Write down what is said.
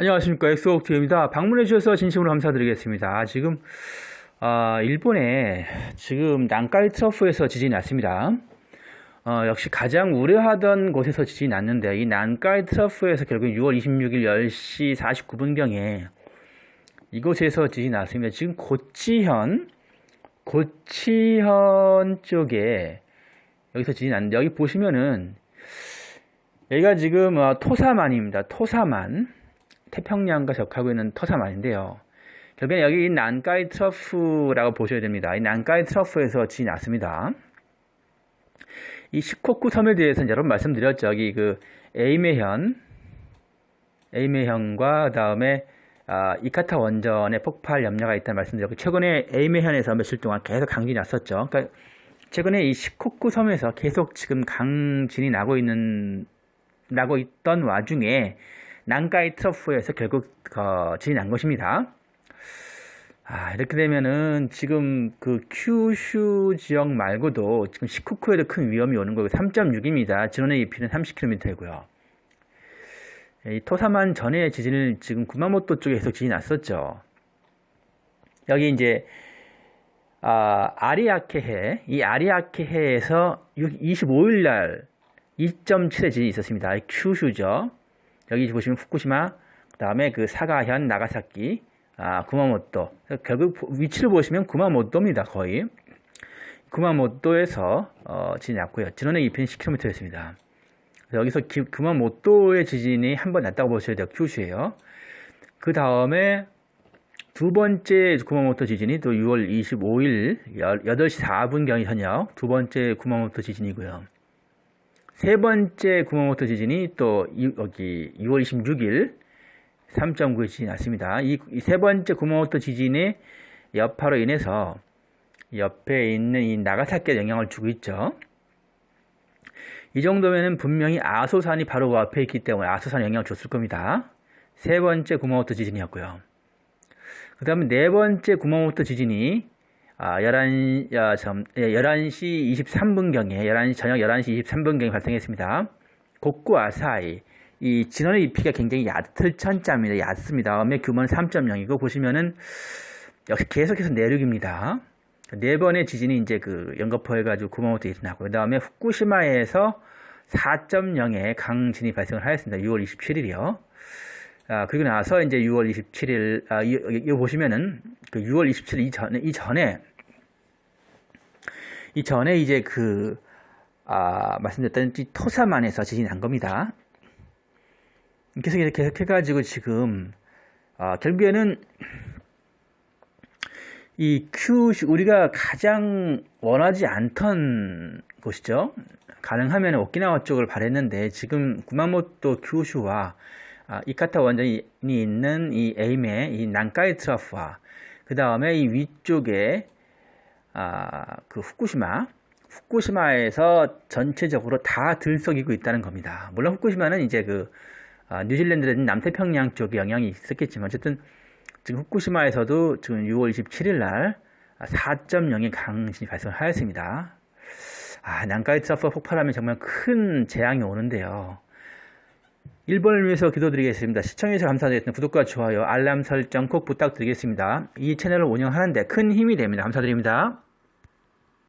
안녕하십니까. 엑소옥트입니다. 방문해 주셔서 진심으로 감사드리겠습니다. 지금 어, 일본에 지금 난카이 트러프에서 지진이 났습니다. 어, 역시 가장 우려하던 곳에서 지진이 났는데 이 난카이 트러프에서 결국 6월 26일 10시 49분경에 이곳에서 지진이 났습니다. 지금 고치현 고치현 쪽에 여기서 지진이 났는데 여기 보시면은 여기가 지금 어, 토사만입니다. 토사만 태평양과 접하고 있는 터사만인데요. 결국엔 여기 이 난카이 트러프라고 보셔야 됩니다. 이 난카이 트러프에서 지이 났습니다. 이 시코쿠 섬에 대해서는 여러분 말씀드렸죠. 여기 그 에이메현, 에이메현과 다음에 아, 이카타 원전의 폭발 염려가 있다는 말씀드렸고 최근에 에이메현에서 며칠 동안 계속 강진이 났었죠. 그러니까 최근에 이 시코쿠 섬에서 계속 지금 강진이 나고 있는 나고 있던 와중에 난카이 트러프에서 결국 어, 진이 난 것입니다. 아, 이렇게 되면은 지금 그 큐슈 지역 말고도 지금 시쿠쿠에도 큰 위험이 오는 거고 3.6입니다. 진원의 깊이는 30km이고요. 이 토사만 전에 지진을 지금 구마모토 쪽에 계속 지진이 났었죠. 여기 이제 아, 아리아케해, 이 아리아케해에서 25일 날 2.7의 지진이 있었습니다. 큐슈죠. 여기 보시면 후쿠시마, 그 다음에 그 사가현, 나가사키, 아, 구마모토. 결국 위치를 보시면 구마모토입니다, 거의. 구마모토에서 어, 지진이 났고요. 진원의 2편 10km였습니다. 여기서 기, 구마모토의 지진이 한 번 났다고 보셔야 돼요. 큐슈예요. 그 다음에 두 번째 구마모토 지진이 또 6월 25일 8시 4분경이 현역 두 번째 구마모토 지진이고요. 세 번째 구마모토 지진이 또 여기 6월 26일 3.9의 지진이 났습니다. 이 세 번째 구마모토 지진의 여파로 인해서 옆에 있는 이 나가사키에 영향을 주고 있죠. 이 정도면은 분명히 아소산이 바로 그 앞에 있기 때문에 아소산에 영향을 줬을 겁니다. 세 번째 구마모토 지진이었고요. 그 다음에 네 번째 구마모토 지진이 아, 11, 야, 참, 예, 11시 23분경에, 11시, 저녁 11시 23분경에 발생했습니다. 곡구 아사이. 이 진원의 잎이가 굉장히 얕을 천자입니다. 얕습니다. 음의 규모는 3.0이고, 보시면은, 역시 계속해서 내륙입니다. 네 번의 지진이 이제 그 연거포해가지고 구마모토에 일어나고, 그 다음에 후쿠시마에서 4.0의 강진이 발생을 하였습니다. 6월 27일이요. 아, 그리고 나서 이제 6월 27일, 아, 이거 보시면은, 그 6월 27일 이전에, 이전에, 이 전에 이제 그, 아, 말씀드렸던 토사만에서 지진이 난 겁니다. 계속 계속 해가지고 지금, 아, 결국에는 이 큐, 우리가 가장 원하지 않던 곳이죠. 가능하면 오키나와 쪽을 바랬는데 지금 구마모토 큐슈와 아, 이카타 원전이 있는 이 에임의 이 난카이 트러프와 그 다음에 이 위쪽에 아, 그 후쿠시마, 후쿠시마에서 전체적으로 다 들썩이고 있다는 겁니다. 물론 후쿠시마는 이제 그 아, 뉴질랜드라든 남태평양 쪽에 영향이 있었겠지만 어쨌든 지금 후쿠시마에서도 지금 6월 27일 날 4.0의 강진이 발생하였습니다. 아, 난카이 트러프 폭발하면 정말 큰 재앙이 오는데요. 1번을 위해서 기도드리겠습니다. 시청해주셔서 감사드리겠습니다. 구독과 좋아요, 알람 설정 꼭 부탁드리겠습니다. 이 채널을 운영하는데 큰 힘이 됩니다. 감사드립니다.